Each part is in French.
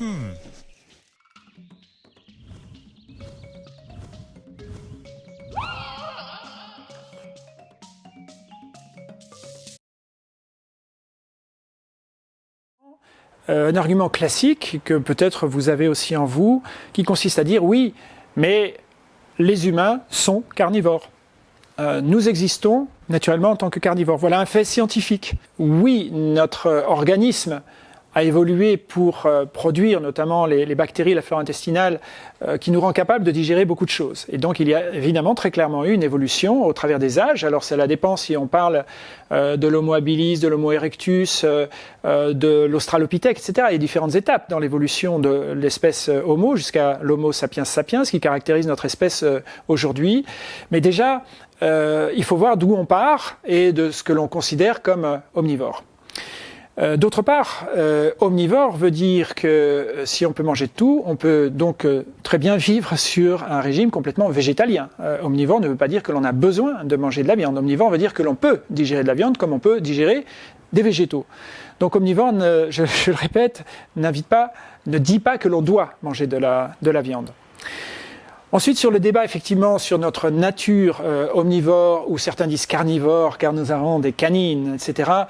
Euh, un argument classique que peut-être vous avez aussi en vous, qui consiste à dire oui, mais les humains sont carnivores. Euh, nous existons naturellement en tant que carnivores. Voilà un fait scientifique. Oui, notre organisme a évolué pour euh, produire notamment les, bactéries, la flore intestinale, euh, qui nous rend capable de digérer beaucoup de choses. Et donc il y a évidemment très clairement eu une évolution au travers des âges. Alors ça dépend si on parle euh, de l'Homo habilis, de l'Homo erectus, de l'Australopithèque, etc. Il y a différentes étapes dans l'évolution de l'espèce Homo jusqu'à l'Homo sapiens sapiens, qui caractérise notre espèce aujourd'hui. Mais déjà, il faut voir d'où on part et de ce que l'on considère comme omnivore. Euh, d'autre part, euh, omnivore veut dire que euh, si on peut manger de tout, on peut donc très bien vivre sur un régime complètement végétalien. omnivore ne veut pas dire que l'on a besoin de manger de la viande. Omnivore veut dire que l'on peut digérer de la viande comme on peut digérer des végétaux. Donc omnivore, je, le répète, n'invite pas, ne dit pas que l'on doit manger de la, de la viande. Ensuite, sur le débat effectivement sur notre nature omnivore, ou certains disent carnivore, car nous avons des canines, etc.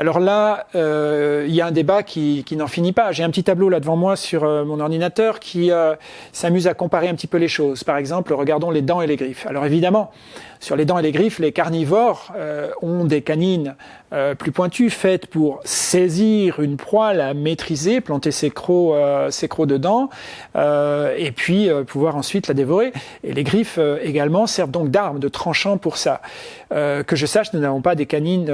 Alors là, euh, il y a un débat qui, n'en finit pas. J'ai un petit tableau là devant moi sur euh, mon ordinateur qui euh, s'amuse à comparer un petit peu les choses. Par exemple, regardons les dents et les griffes. Alors évidemment, sur les dents et les griffes, les carnivores ont des canines plus pointues faites pour saisir une proie, la maîtriser, planter ses crocs, ses crocs dedans, et puis pouvoir ensuite la dévorer. Et les griffes également servent donc d'armes, de tranchants pour ça. que je sache, nous n'avons pas des canines,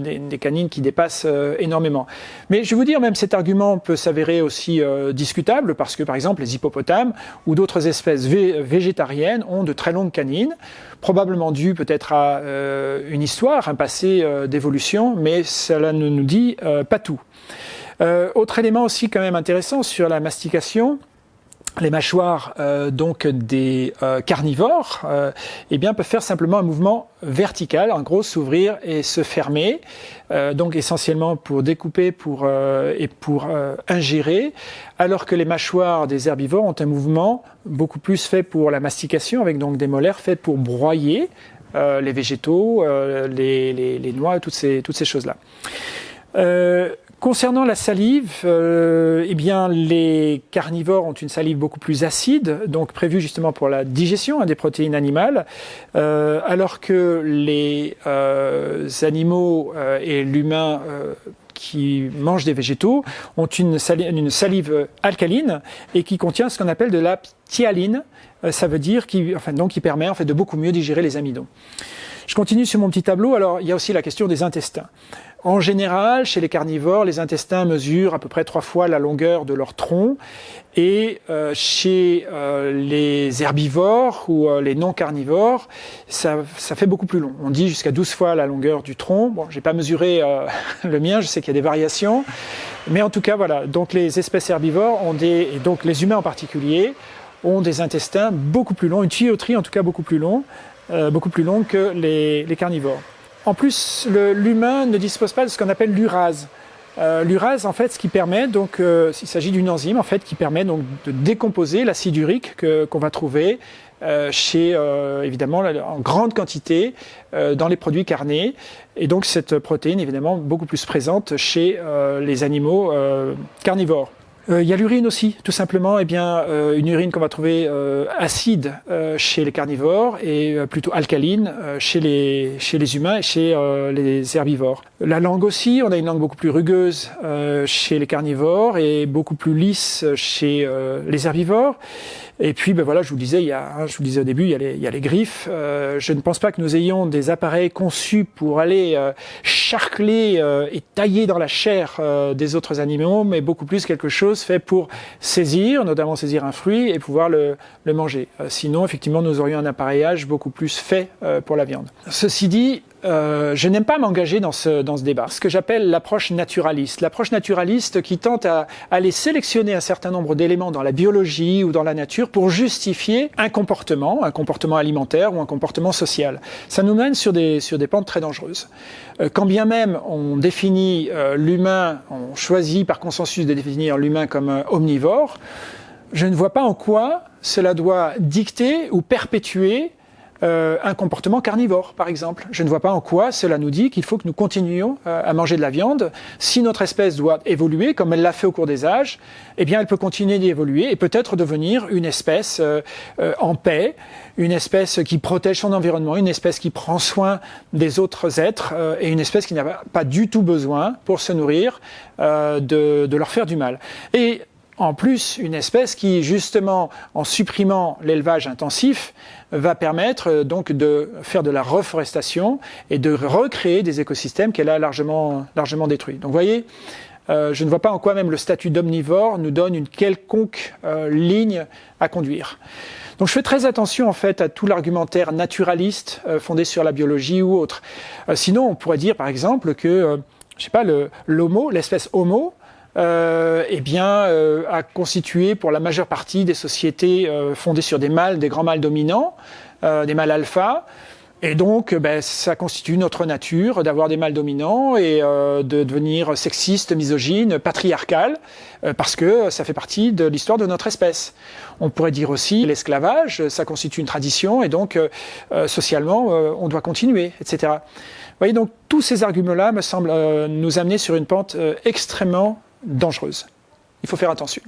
des, des canines qui dépasse euh, énormément. Mais je vais vous dire, même cet argument peut s'avérer aussi euh, discutable parce que, par exemple, les hippopotames ou d'autres espèces végétariennes ont de très longues canines, probablement dû peut-être à euh, une histoire, un passé d'évolution, mais cela ne nous dit pas tout. autre élément aussi quand même intéressant sur la mastication, les mâchoires euh, donc des euh, carnivores euh, eh bien peuvent faire simplement un mouvement vertical, en gros s'ouvrir et se fermer, donc essentiellement pour découper pour, et pour ingérer, alors que les mâchoires des herbivores ont un mouvement beaucoup plus fait pour la mastication, avec donc des molaires faits pour broyer les végétaux, les, les, les, noix, toutes ces, toutes ces choses-là. Concernant la salive, euh, eh bien, les carnivores ont une salive beaucoup plus acide, donc prévue justement pour la digestion hein, des protéines animales, euh, alors que les euh, animaux et l'humain qui mangent des végétaux ont une salive, alcaline et qui contient ce qu'on appelle de la ptyaline. ça veut dire qui, enfin, donc, qui permet en fait de beaucoup mieux digérer les amidons. Je continue sur mon petit tableau. Alors, il y a aussi la question des intestins. En général, chez les carnivores, les intestins mesurent à peu près trois fois la longueur de leur tronc. Et euh, chez euh, les herbivores ou euh, les non-carnivores, ça, ça, fait beaucoup plus long. On dit jusqu'à 12 fois la longueur du tronc. Bon, j'ai pas mesuré le mien, je sais qu'il y a des variations. Mais en tout cas, voilà. Donc les espèces herbivores ont des, et donc les humains en particulier, ont des intestins beaucoup plus longs, une tuyauterie en tout cas beaucoup plus long, beaucoup plus longue que les, les carnivores. En plus, l'humain ne dispose pas de ce qu'on appelle l'urase. Euh, l'urase, en fait, ce qui permet, donc, euh, il s'agit d'une enzyme, en fait, qui permet donc de décomposer l'acide urique qu'on va trouver euh, chez, évidemment, en grande quantité dans les produits carnés. Et donc, cette protéine, évidemment, beaucoup plus présente chez les animaux carnivores. Euh, il y a l'urine aussi, tout simplement, eh bien, euh, une urine qu'on va trouver euh, acide chez les carnivores et plutôt alcaline chez, les, chez les humains et chez les herbivores. La langue aussi, on a une langue beaucoup plus rugueuse chez les carnivores et beaucoup plus lisse chez les herbivores. Et puis, ben voilà, je vous disais, il y a, hein, je vous disais au début, il y a les, il y a les griffes. Euh, je ne pense pas que nous ayons des appareils conçus pour aller euh, charcler euh, et tailler dans la chair des autres animaux, mais beaucoup plus quelque chose fait pour saisir, notamment saisir un fruit et pouvoir le, manger. sinon, effectivement, nous aurions un appareillage beaucoup plus fait pour la viande. Ceci dit, euh, je n'aime pas m'engager dans ce, dans ce débat. Ce que j'appelle l'approche naturaliste. L'approche naturaliste qui tente à, aller sélectionner un certain nombre d'éléments dans la biologie ou dans la nature pour justifier un comportement, un comportement alimentaire ou un comportement social. Ça nous mène sur des, sur des pentes très dangereuses. Euh, quand bien même on définit euh, l'humain, on choisit par consensus de définir l'humain comme omnivore, je ne vois pas en quoi cela doit dicter ou perpétuer euh, un comportement carnivore, par exemple. Je ne vois pas en quoi cela nous dit qu'il faut que nous continuions euh, à manger de la viande. Si notre espèce doit évoluer, comme elle l'a fait au cours des âges, eh bien, elle peut continuer d'évoluer et peut-être devenir une espèce euh, en paix, une espèce qui protège son environnement, une espèce qui prend soin des autres êtres et une espèce qui n'a pas du tout besoin, pour se nourrir, de, de leur faire du mal. Et en plus une espèce qui, justement, en supprimant l'élevage intensif, va permettre euh, donc de faire de la reforestation et de recréer des écosystèmes qu'elle a largement, largement détruits. Donc vous voyez, euh, je ne vois pas en quoi même le statut d'omnivore nous donne une quelconque euh, ligne à conduire. Donc je fais très attention en fait à tout l'argumentaire naturaliste fondé sur la biologie ou autre. sinon, on pourrait dire par exemple que, je sais pas, l'homo, l'espèce homo, euh, eh bien, euh, a constitué pour la majeure partie des sociétés euh, fondées sur des mâles, des grands mâles dominants, euh, des mâles alpha. Et donc, ben, ça constitue notre nature d'avoir des mâles dominants et de devenir sexiste, misogyne, patriarcal, parce que ça fait partie de l'histoire de notre espèce. On pourrait dire aussi l'esclavage, ça constitue une tradition et donc socialement, on doit continuer, etc. Vous voyez, donc tous ces arguments-là me semblent nous amener sur une pente extrêmement dangereuse. Il faut faire attention.